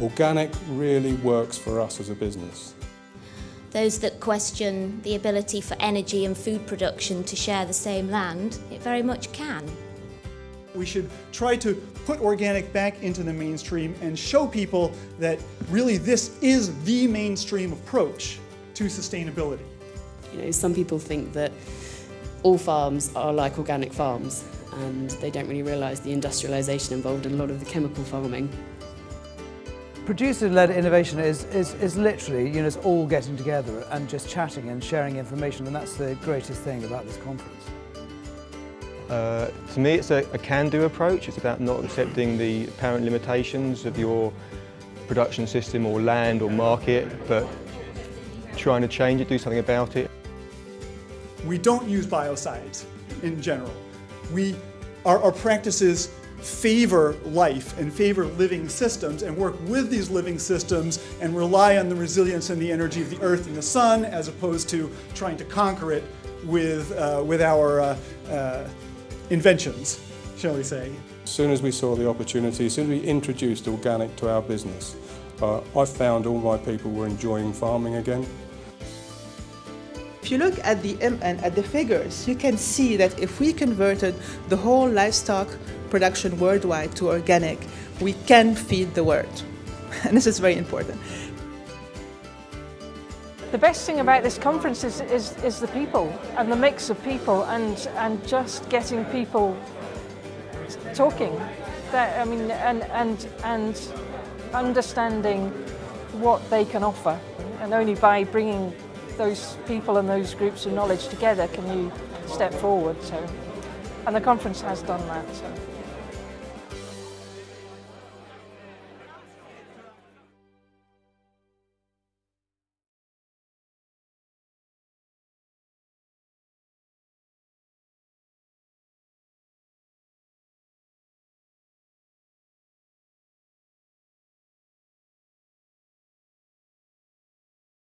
Organic really works for us as a business. Those that question the ability for energy and food production to share the same land, it very much can. We should try to put organic back into the mainstream and show people that really this is the mainstream approach to sustainability. You know, some people think that all farms are like organic farms and they don't really realise the industrialisation involved in a lot of the chemical farming. Producer-led innovation is, is, is literally, you know, it's all getting together and just chatting and sharing information and that's the greatest thing about this conference. Uh, to me it's a, a can-do approach, it's about not accepting the apparent limitations of your production system or land or market, but trying to change it, do something about it. We don't use biocides in general. We, our, our practices favor life and favor living systems and work with these living systems and rely on the resilience and the energy of the earth and the sun as opposed to trying to conquer it with, uh, with our uh, uh, inventions, shall we say. As soon as we saw the opportunity, as soon as we introduced organic to our business, uh, I found all my people were enjoying farming again. If you look at the MN, at the figures, you can see that if we converted the whole livestock production worldwide to organic, we can feed the world. And this is very important. The best thing about this conference is, is, is the people and the mix of people and, and just getting people talking. That, I mean, and, and, and understanding what they can offer. And only by bringing those people and those groups of knowledge together can you step forward. So, and the conference has done that. So.